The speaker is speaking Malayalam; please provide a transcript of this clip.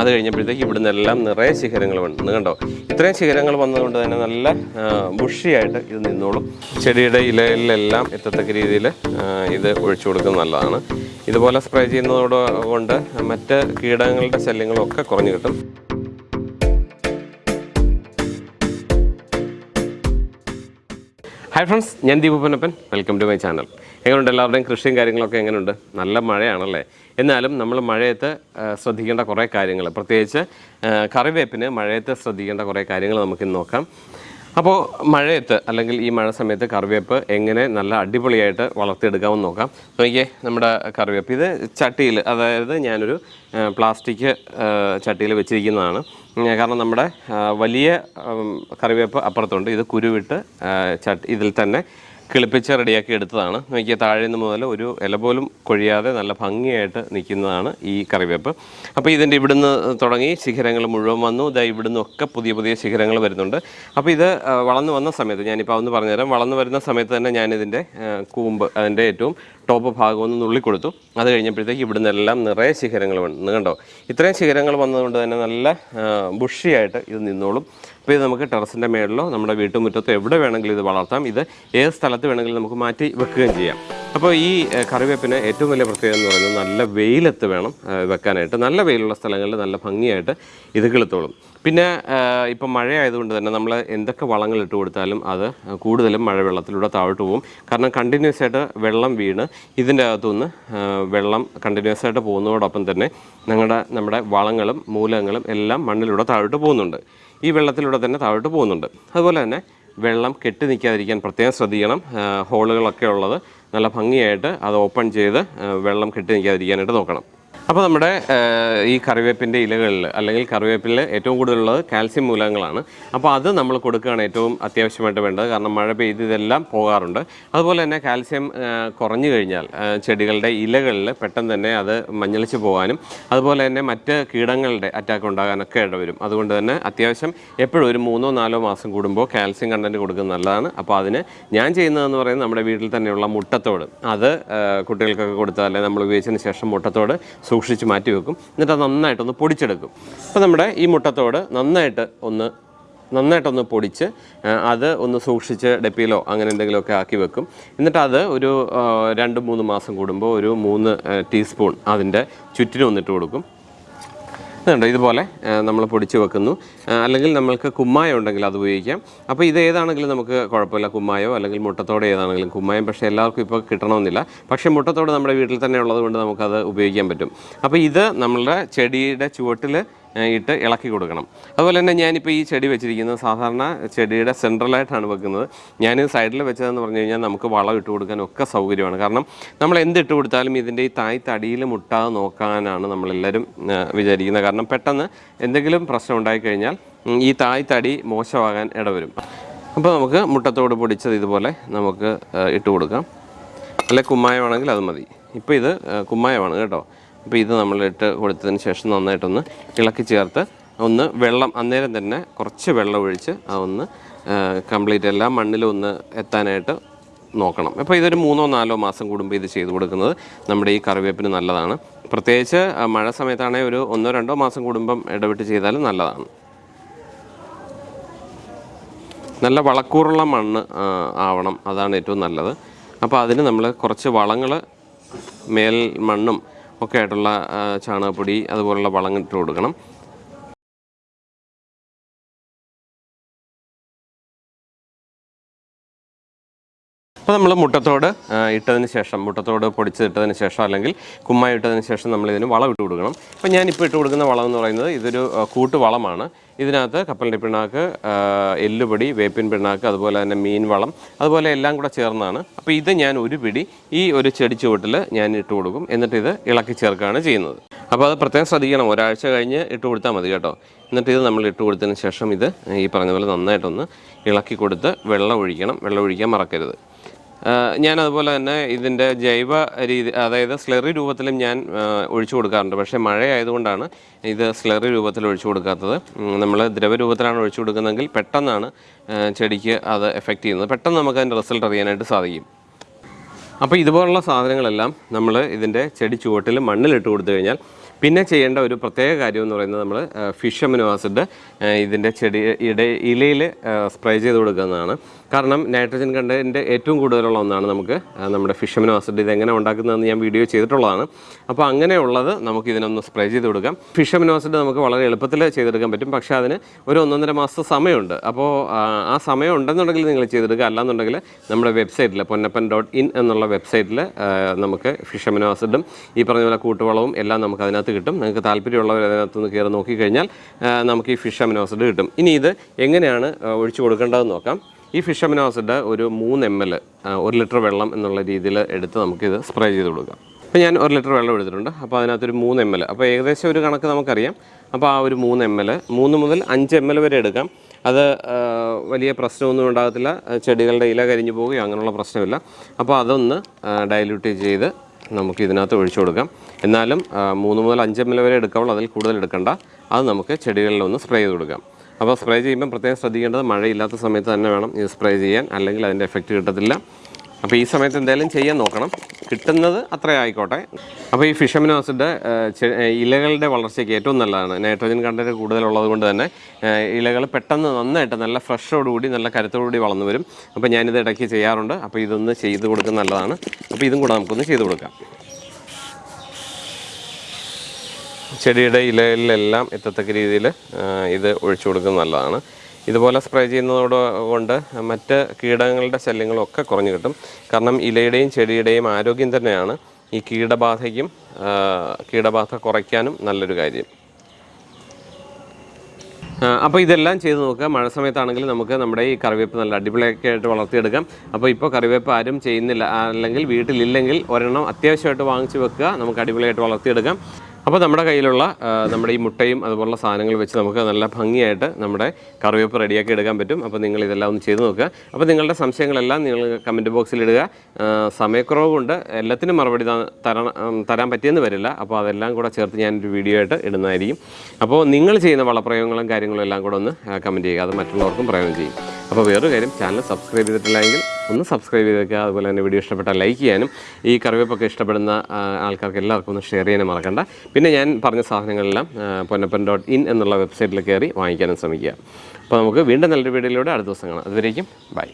അത് കഴിഞ്ഞപ്പോഴത്തേക്ക് ഇവിടുന്ന് എല്ലാം നിറയെ ശിഖരങ്ങൾ വന്നു. കണ്ടോ? ഇത്രയും ശിഖരങ്ങൾ വന്നതുകൊണ്ട് തന്നെ നല്ല ബുഷിയായിട്ട് ഇത് നിന്നോളും. ചെടിയുടെ ഇലയിലെല്ലാം എത്തത്തക്ക രീതിയിൽ ഇത് ഒഴിച്ചു കൊടുക്കുന്നത് നല്ലതാണ്. ഇതുപോലെ സ്പ്രേ ചെയ്യുന്നതോട് കൊണ്ട് മറ്റ് കീടങ്ങളുടെ ശല്യങ്ങളും ഒക്കെ കുറഞ്ഞു കിട്ടും. ഹായ് ഫ്രണ്ട്സ് ഞാൻ Deepu Panappan welcome to my channel എങ്ങനെയുണ്ട് എല്ലാവരുടെയും കൃഷിയും കാര്യങ്ങളൊക്കെ എങ്ങനെയുണ്ട്? നല്ല മഴയാണല്ലേ? എന്നാലും നമ്മൾ മഴയത്ത് ശ്രദ്ധിക്കേണ്ട കുറേ കാര്യങ്ങൾ. പ്രത്യേകിച്ച് കറിവേപ്പിന് മഴയത്ത് ശ്രദ്ധിക്കേണ്ട കുറേ കാര്യങ്ങൾ നമുക്കിന്ന് നോക്കാം. അപ്പോൾ മഴയത്ത് അല്ലെങ്കിൽ ഈ മഴ സമയത്ത് കറിവേപ്പ് എങ്ങനെ നല്ല അടിപൊളിയായിട്ട് വളർത്തിയെടുക്കാമെന്ന് നോക്കാം. നോക്കിയേ നമ്മുടെ കറിവേപ്പ്. ഇത് ചട്ടിയിൽ അതായത് ഞാനൊരു പ്ലാസ്റ്റിക് ചട്ടിയിൽ വെച്ചിരിക്കുന്നതാണ്. കാരണം നമ്മുടെ വലിയ കറിവേപ്പ് അപ്പുറത്തുണ്ട്. ഇത് കുരുവിട്ട് ചട്ടി ഇതിൽ തന്നെ കിളിപ്പിച്ച് റെഡിയാക്കി എടുത്തതാണ്. നോക്കിയാൽ താഴെ നിന്ന് മുതൽ ഒരു ഇല പോലും കൊഴിയാതെ നല്ല ഭംഗിയായിട്ട് നിൽക്കുന്നതാണ് ഈ കറിവേപ്പ്. അപ്പോൾ ഇതിന്റെ ഇവിടുന്ന് തുടങ്ങി ശിഖരങ്ങൾ മുഴുവൻ വന്നു. ഇതാ ഇവിടുന്ന് ഒക്കെ പുതിയ പുതിയ ശിഖരങ്ങൾ വരുന്നുണ്ട്. അപ്പോൾ ഇത് വളർന്നു വന്ന സമയത്ത് ഞാനിപ്പോൾ ഒന്ന് പറഞ്ഞുതരാം. വളർന്നു വരുന്ന സമയത്ത് തന്നെ ഞാനിതിന്റെ കൂമ്പ് അതിന്റെ ഏറ്റവും ടോപ്പ് ഭാഗം ഒന്ന് നുള്ളിക്കൊടുത്തു. അത് കഴിഞ്ഞപ്പോഴത്തേക്ക് ഇവിടുന്ന് എല്ലാം നിറയെ ശിഖരങ്ങൾ വന്നു. കണ്ടോ? ഇത്രയും ശിഖരങ്ങൾ വന്നതുകൊണ്ട് തന്നെ നല്ല ബുഷിയായിട്ട് ഇത് നിന്നോളും. അപ്പോൾ ഇത് നമുക്ക് ടെറസിന്റെ മേളിലോ നമ്മുടെ വീട്ടുമുറ്റത്തോ എവിടെ വേണമെങ്കിലും ഇത് വളർത്താം. ഇത് ഏത് സ്ഥലത്ത് വേണമെങ്കിലും നമുക്ക് മാറ്റി വെക്കുകയും ചെയ്യാം. അപ്പോൾ ഈ കറിവേപ്പിന് ഏറ്റവും വലിയ പ്രത്യേകത എന്ന് പറയുന്നത് നല്ല വെയിലത്ത് വേണം വെക്കാനായിട്ട്. നല്ല വെയിലുള്ള സ്ഥലങ്ങളിൽ നല്ല ഭംഗിയായിട്ട് ഇത് കിളുത്തോളും. പിന്നെ ഇപ്പം മഴയായതുകൊണ്ട് തന്നെ നമ്മൾ എന്തൊക്കെ വളങ്ങൾ ഇട്ട് കൊടുത്താലും അത് കൂടുതലും മഴവെള്ളത്തിലൂടെ താഴോട്ട് പോകും. കാരണം കണ്ടിന്യൂസ് ആയിട്ട് വെള്ളം വീണ് ഇതിന്റെ അകത്തുനിന്ന് വെള്ളം കണ്ടിന്യൂസ് ആയിട്ട് പോകുന്നതോടൊപ്പം തന്നെ ഞങ്ങളുടെ നമ്മുടെ വളങ്ങളും മൂലങ്ങളും എല്ലാം മണ്ണിലൂടെ താഴോട്ട് പോകുന്നുണ്ട്. ഈ വെള്ളത്തിലൂടെ തന്നെ താഴോട്ട് പോകുന്നുണ്ട്. അതുപോലെ തന്നെ വെള്ളം കെട്ടി നിൽക്കാതിരിക്കാൻ പ്രത്യേകം ശ്രദ്ധിക്കണം. ഹോളുകളൊക്കെ ഉള്ളത് നല്ല ഭംഗിയായിട്ട് അത് ഓപ്പൺ ചെയ്ത് വെള്ളം കെട്ടി നിൽക്കാതിരിക്കാനായിട്ട് നോക്കണം. അപ്പോൾ നമ്മുടെ ഈ കറിവേപ്പിന്റെ ഇലകളിൽ അല്ലെങ്കിൽ കറിവേപ്പിൽ ഏറ്റവും കൂടുതലുള്ളത് കാൽസ്യം മൂലകങ്ങളാണ്. അപ്പോൾ അത് നമ്മൾ കൊടുക്കുകയാണ് ഏറ്റവും അത്യാവശ്യമായിട്ട് വേണ്ടത്. കാരണം മഴ പെയ്ത് ഇതെല്ലാം പോകാറുണ്ട്. അതുപോലെ തന്നെ കാൽസ്യം കുറഞ്ഞു കഴിഞ്ഞാൽ ചെടികളുടെ ഇലകളിൽ പെട്ടെന്ന് തന്നെ അത് മഞ്ഞളിച്ച് പോകാനും അതുപോലെ തന്നെ മറ്റ് കീടങ്ങളുടെ അറ്റാക്ക് ഉണ്ടാകാനൊക്കെ ഇടവരും. അതുകൊണ്ട് തന്നെ അത്യാവശ്യം എപ്പോഴും ഒരു മൂന്നോ നാലോ മാസം കൂടുമ്പോൾ കാൽസ്യം കണ്ടന്റ് കൊടുക്കുന്നത് നല്ലതാണ്. അപ്പോൾ അതിന് ഞാൻ ചെയ്യുന്നതെന്ന് പറയുന്നത് നമ്മുടെ വീട്ടിൽ തന്നെയുള്ള മുട്ടത്തോട്. അത് കുട്ടികൾക്കൊക്കെ കൊടുത്താൽ അല്ലെങ്കിൽ നമ്മൾ ഉപയോഗിച്ചതിന് ശേഷം മുട്ടത്തോട് സൂക്ഷിച്ച് മാറ്റി വെക്കും. എന്നിട്ട് അത് നന്നായിട്ടൊന്ന് പൊടിച്ചെടുക്കും. അപ്പോൾ നമ്മുടെ ഈ മുട്ടത്തോട് നന്നായിട്ട് ഒന്ന് നന്നായിട്ടൊന്ന് പൊടിച്ച് അത് ഒന്ന് സൂക്ഷിച്ച് ഡെപ്പിയിലോ അങ്ങനെ എന്തെങ്കിലുമൊക്കെ ആക്കി വെക്കും. എന്നിട്ട് അത് ഒരു രണ്ട് മൂന്ന് മാസം കൂടുമ്പോൾ ഒരു മൂന്ന് ടീസ്പൂൺ അതിന്റെ ചുറ്റിനും ഒന്നിട്ട് കൊടുക്കും. ഇതുണ്ട് ഇതുപോലെ നമ്മൾ പൊടിച്ച് വെക്കുന്നു. അല്ലെങ്കിൽ നമ്മൾക്ക് കുമ്മായം ഉണ്ടെങ്കിൽ അത് ഉപയോഗിക്കാം. അപ്പോൾ ഇത് ഏതാണെങ്കിലും നമുക്ക് കുഴപ്പമില്ല കുമ്മായോ അല്ലെങ്കിൽ മുട്ടത്തോടെ ഏതാണെങ്കിലും കുമ്മായം. പക്ഷേ എല്ലാവർക്കും ഇപ്പോൾ കിട്ടണമെന്നില്ല. പക്ഷേ മുട്ടത്തോട് നമ്മുടെ വീട്ടിൽ തന്നെ ഉള്ളത് കൊണ്ട് നമുക്കത് ഉപയോഗിക്കാൻ പറ്റും. അപ്പോൾ ഇത് നമ്മളുടെ ചെടിയുടെ ചുവട്ടിൽ ഇട്ട് ഇളക്കി കൊടുക്കണം. അതുപോലെ തന്നെ ഞാനിപ്പോൾ ഈ ചെടി വെച്ചിരിക്കുന്നത് സാധാരണ ചെടിയുടെ സെൻട്രലായിട്ടാണ് വെക്കുന്നത്. ഞാൻ സൈഡിൽ വെച്ചതെന്ന് പറഞ്ഞു കഴിഞ്ഞാൽ നമുക്ക് വളം ഇട്ട് കൊടുക്കാൻ ഒക്കെ സൗകര്യമാണ്. കാരണം നമ്മൾ എന്ത് ഇട്ട് കൊടുത്താലും ഇതിന്റെ ഈ തായ് തടിയിൽ മുട്ടാതെ നോക്കാനാണ് നമ്മളെല്ലാവരും വിചാരിക്കുന്നത്. കാരണം പെട്ടെന്ന് എന്തെങ്കിലും പ്രശ്നം ഉണ്ടായിക്കഴിഞ്ഞാൽ ഈ തായ് തടി മോശമാകാൻ ഇടവരും. അപ്പോൾ നമുക്ക് മുട്ടത്തോട് പൊടിച്ചത് ഇതുപോലെ നമുക്ക് ഇട്ട് കൊടുക്കാം. അല്ലെ കുമ്മായമാണെങ്കിൽ അത് മതി. ഇപ്പോൾ ഇത് കുമ്മായമാണ് കേട്ടോ. അപ്പോൾ ഇത് നമ്മളിട്ട് കൊടുത്തതിന് ശേഷം നന്നായിട്ടൊന്ന് ഇളക്കി ചേർത്ത് ഒന്ന് വെള്ളം അന്നേരം തന്നെ കുറച്ച് വെള്ളം ഒഴിച്ച് അതൊന്ന് കംപ്ലീറ്റ് എല്ലാം മണ്ണിലും ഒന്ന് എത്താനായിട്ട് നോക്കണം. അപ്പോൾ ഇതൊരു മൂന്നോ നാലോ മാസം കൂടുമ്പോൾ ഇത് ചെയ്തു കൊടുക്കുന്നത് നമ്മുടെ ഈ കറിവേപ്പിന് നല്ലതാണ്. പ്രത്യേകിച്ച് മഴ സമയത്താണെങ്കിൽ ഒരു ഒന്നോ രണ്ടോ മാസം കൂടുമ്പം ഇടവിട്ട് ചെയ്താലും നല്ലതാണ്. നല്ല വളക്കൂറുള്ള മണ്ണ് ആവണം. അതാണ് ഏറ്റവും നല്ലത്. അപ്പോൾ അതിന് നമ്മൾ കുറച്ച് വളങ്ങൾ മേൽ മണ്ണും ഒക്കെ ആയിട്ടുള്ള ചാണകപ്പൊടി അതുപോലുള്ള വളങ്ങൾ ഇട്ട് കൊടുക്കണം. അപ്പോൾ നമ്മൾ മുട്ടത്തോട് ഇട്ടതിന് ശേഷം മുട്ടത്തോട് പൊടിച്ചിട്ടതിന് ശേഷം അല്ലെങ്കിൽ കുമ്മായി ഇട്ടതിന് ശേഷം നമ്മൾ ഇതിന് വളം ഇട്ട് കൊടുക്കണം. അപ്പോൾ ഞാനിപ്പോൾ ഇട്ട് കൊടുക്കുന്ന വളം എന്ന് പറയുന്നത് ഇതൊരു കൂട്ടുവളമാണ്. ഇതിനകത്ത് കപ്പലിന്റെ പിണ്ണാക്ക് ആ, എല്ലുപൊടി വേപ്പിൻ പിണ്ണാക്ക് അതുപോലെ തന്നെ മീൻ വളം അതുപോലെ എല്ലാം കൂടെ ചേർന്നാണ്. അപ്പോൾ ഇത് ഞാൻ ഒരു പിടി ഈ ഒരു ചെടി ചുവട്ടിൽ ഞാൻ ഇട്ട് കൊടുക്കും. എന്നിട്ട് ഇത് ഇളക്കി ചേർക്കുകയാണ് ചെയ്യുന്നത്. അപ്പോൾ അത് പ്രത്യേകം ശ്രദ്ധിക്കണം. ഒരാഴ്ച കഴിഞ്ഞ് ഇട്ട് കൊടുത്താൽ മതി കേട്ടോ. എന്നിട്ട് ഇത് നമ്മൾ ഇട്ട് കൊടുത്തതിന് ശേഷം ഇത് ഈ പറഞ്ഞ പോലെ നന്നായിട്ടൊന്ന് ഇളക്കി കൊടുത്ത് വെള്ളം ഒഴിക്കണം. വെള്ളം ഒഴിക്കാൻ മറക്കരുത്. ഞാൻ അതുപോലെ തന്നെ ഇതിന്റെ ജൈവ രീതി അതായത് സ്ലറി രൂപത്തിലും ഞാൻ ഒഴിച്ചു കൊടുക്കാറുണ്ട്. പക്ഷേ മഴയായതുകൊണ്ടാണ് ഇത് സ്ലറി രൂപത്തിൽ ഒഴിച്ചു കൊടുക്കാത്തത്. നമ്മൾ ദ്രവരൂപത്തിലാണ് ഒഴിച്ചു കൊടുക്കുന്നതെങ്കിൽ പെട്ടെന്നാണ് ചെടിക്ക് അത് എഫക്റ്റ് ചെയ്യുന്നത്. പെട്ടെന്ന് നമുക്ക് അതിന്റെ റിസൾട്ട് അറിയാനായിട്ട് സാധിക്കും. അപ്പോൾ ഇതുപോലുള്ള സാധനങ്ങളെല്ലാം നമ്മൾ ഇതിന്റെ ചെടി ചുവട്ടിൽ മണ്ണിലിട്ട് കൊടുത്തു കഴിഞ്ഞാൽ പിന്നെ ചെയ്യേണ്ട ഒരു പ്രത്യേക കാര്യം എന്ന് പറയുന്നത് നമ്മൾ ഫിഷ് അമിനോ ആസിഡ് ഇതിന്റെ ചെടി ഇട ഇലയിൽ സ്പ്രേ ചെയ്ത് കൊടുക്കുന്നതാണ്. കാരണം നൈട്രജൻ കണ്ടന്റ് ഏറ്റവും കൂടുതലുള്ള ഒന്നാണ് നമുക്ക് നമ്മുടെ ഫിഷ് അമിനോ ആസിഡ് ഇത് എങ്ങനെ ഉണ്ടാക്കുന്നതെന്ന് ഞാൻ വീഡിയോ ചെയ്തിട്ടുള്ളതാണ്. അപ്പോൾ അങ്ങനെയുള്ളത് നമുക്ക് ഇതിനൊന്ന് സ്പ്രേ ചെയ്ത് കൊടുക്കാം. ഫിഷ് അമിനോ ആസിഡ് നമുക്ക് വളരെ എളുപ്പത്തിൽ ചെയ്തെടുക്കാൻ പറ്റും. പക്ഷേ അതിന് ഒരു ഒന്നൊന്നര മാസം സമയമുണ്ട്. അപ്പോൾ ആ, സമയം ഉണ്ടെന്നുണ്ടെങ്കിൽ നിങ്ങൾ ചെയ്തെടുക്കുക. അല്ലാന്നുണ്ടെങ്കിൽ നമ്മുടെ വെബ്സൈറ്റിൽ പൊന്നപ്പൻ ഡോട്ട് ഇൻ എന്നുള്ള വെബ്സൈറ്റിൽ നമുക്ക് ഫിഷ് അമിനോ ആസിഡും ഈ പറഞ്ഞ പോലെ കൂട്ടുവളവും എല്ലാം നമുക്ക് അതിനകത്ത് കിട്ടും. നിങ്ങൾക്ക് താല്പര്യമുള്ളവർ അതിനകത്ത് നിന്ന് കയറി നോക്കിക്കഴിഞ്ഞാൽ നമുക്ക് ഈ ഫിഷ് അമിനോ ആസിഡ് കിട്ടും. ഇനി ഇത് എങ്ങനെയാണ് ഒഴിച്ചു കൊടുക്കേണ്ടതെന്ന് നോക്കാം. ഈ ഫിഷ് അമിനോസിഡ് ഒരു മൂന്ന് എം എൽ ഒരു ലിറ്റർ വെള്ളം എന്നുള്ള രീതിയിൽ എടുത്ത് നമുക്കിത് സ്പ്രേ ചെയ്ത് കൊടുക്കാം. അപ്പോൾ ഞാൻ ഒരു ലിറ്റർ വെള്ളം എടുത്തിട്ടുണ്ട്. അപ്പോൾ അതിനകത്തൊരു മൂന്ന് എം എൽ അപ്പോൾ ഏകദേശം ഒരു കണക്ക് നമുക്കറിയാം. അപ്പോൾ ആ ഒരു മൂന്ന് എം എൽ മൂന്ന് മുതൽ അഞ്ച് എം എൽ വരെ എടുക്കാം. അത് വലിയ പ്രശ്നമൊന്നും ഉണ്ടാകത്തില്ല. ചെടികളുടെ ഇല കരിഞ്ഞു പോവുകയോ അങ്ങനെയുള്ള പ്രശ്നമില്ല. അപ്പോൾ അതൊന്ന് ഡൈല്യൂട്ട് ചെയ്ത് നമുക്ക് ഇതിനകത്ത് ഒഴിച്ചു കൊടുക്കാം. എന്നാലും മൂന്ന് മുതൽ അഞ്ച് എം എൽ വരെ എടുക്കാവുള്ളൂ. അതിൽ കൂടുതൽ എടുക്കണ്ട. അത് നമുക്ക് ചെടികളിലൊന്ന് സ്പ്രേ ചെയ്ത് കൊടുക്കാം. അപ്പോൾ സ്പ്രേ ചെയ്യുമ്പോൾ പ്രത്യേകം ശ്രദ്ധിക്കേണ്ടത് മഴയില്ലാത്ത സമയത്ത് തന്നെ വേണം ഇത് സ്പ്രേ ചെയ്യാൻ അല്ലെങ്കിൽ അതിന്റെ എഫക്റ്റ് കിട്ടത്തില്ല. അപ്പോൾ ഈ സമയത്ത് എന്തായാലും ചെയ്യാൻ നോക്കണം. കിട്ടുന്നത് അത്ര ആയിക്കോട്ടെ. അപ്പോൾ ഈ ഫിഷമിനോ ആസിഡ് ഇലകളുടെ വളർച്ചയ്ക്ക് ഏറ്റവും നല്ലതാണ്. നൈട്രജൻ കണ്ടന്റ് കൂടുതലുള്ളത് കൊണ്ട് തന്നെ ഇലകൾ പെട്ടെന്ന് നന്നായിട്ട് നല്ല ഫ്രഷോടുകൂടി നല്ല കരുത്തോടുകൂടി വളർന്നു വരും. അപ്പോൾ ഞാനിത് ഇടയ്ക്ക് ചെയ്യാറുണ്ട്. അപ്പോൾ ഇതൊന്ന് ചെയ്ത് കൊടുക്കുന്നത് നല്ലതാണ്. അപ്പോൾ ഇതും കൂടെ നമുക്കൊന്ന് ചെയ്ത് കൊടുക്കാം. ചെടിയുടെ ഇലകളിലെല്ലാം എത്തത്തക്ക രീതിയിൽ ഇത് ഒഴിച്ചു കൊടുക്കുന്നത് നല്ലതാണ്. ഇതുപോലെ സ്പ്രേ ചെയ്യുന്നതോട് കൊണ്ട് മറ്റ് കീടങ്ങളുടെ ശല്യങ്ങളൊക്കെ കുറഞ്ഞു കിട്ടും. കാരണം ഇലയുടെയും ചെടിയുടെയും ആരോഗ്യം തന്നെയാണ് ഈ കീടബാധയ്ക്കും കീടബാധ കുറയ്ക്കാനും നല്ലൊരു കാര്യം. അപ്പോൾ ഇതെല്ലാം ചെയ്ത് നോക്കുക. മഴ സമയത്താണെങ്കിൽ നമുക്ക് നമ്മുടെ ഈ കറിവേപ്പ് നല്ല അടിപൊളിയൊക്കെ ആയിട്ട് വളർത്തിയെടുക്കാം. അപ്പോൾ ഇപ്പോൾ കറിവേപ്പ് ആരും ചെയ്യുന്നില്ല. അല്ലെങ്കിൽ വീട്ടിലില്ലെങ്കിൽ ഒരെണ്ണം അത്യാവശ്യമായിട്ട് വാങ്ങിച്ചു വെക്കുക. നമുക്ക് അടിപൊളിയായിട്ട് വളർത്തിയെടുക്കാം. അപ്പോൾ നമ്മുടെ കയ്യിലുള്ള നമ്മുടെ ഈ മുട്ടയും അതുപോലുള്ള സാധനങ്ങൾ വെച്ച് നമുക്ക് നല്ല ഭംഗിയായിട്ട് നമ്മുടെ കറിവേപ്പ് റെഡിയാക്കി എടുക്കാൻ പറ്റും. അപ്പോൾ നിങ്ങൾ ഇതെല്ലാം ഒന്ന് ചെയ്ത് നോക്കുക. അപ്പോൾ നിങ്ങളുടെ സംശയങ്ങളെല്ലാം നിങ്ങൾ കമന്റ് ബോക്സിൽ ഇടുക. സമയക്കുറവ് കൊണ്ട് എല്ലാത്തിനും മറുപടി തരണം തരാൻ പറ്റിയെന്ന് വരില്ല. അപ്പോൾ അതെല്ലാം കൂടെ ചേർത്ത് ഞാനൊരു വീഡിയോ ആയിട്ട് ഇടുന്നതായിരിക്കും. അപ്പോൾ നിങ്ങൾ ചെയ്യുന്ന വളപ്രയോഗങ്ങളും കാര്യങ്ങളും എല്ലാം കൂടെ ഒന്ന് കമന്റ് ചെയ്യുക. അത് മറ്റുള്ളവർക്കും പ്രയോഗം ചെയ്യും. അപ്പോൾ വേറൊരു കാര്യം ചാനൽ സബ്സ്ക്രൈബ് ചെയ്തിട്ടില്ലെങ്കിൽ ഒന്ന് സബ്സ്ക്രൈബ് ചെയ്തേക്കുക. അതുപോലെ തന്നെ വീഡിയോ ഇഷ്ടപ്പെട്ടാൽ ലൈക്ക് ചെയ്യാനും. ഈ കറിവേപ്പൊക്കെ ഇഷ്ടപ്പെടുന്ന ആൾക്കാർക്ക് എല്ലാവർക്കും ഒന്ന് ഷെയർ ചെയ്യാനും മറക്കണ്ട. പിന്നെ ഞാൻ പറഞ്ഞ സാധനങ്ങളെല്ലാം പൊന്നപ്പൻ ഡോട്ട് ഇൻ എന്നുള്ള വെബ്സൈറ്റിൽ കയറി വാങ്ങിക്കാനും ശ്രമിക്കുക. അപ്പോൾ നമുക്ക് വീണ്ടും നല്ലൊരു വീഡിയോയിലൂടെ അടുത്ത ദിവസം കാണാം. അതുവരേക്കും ബൈ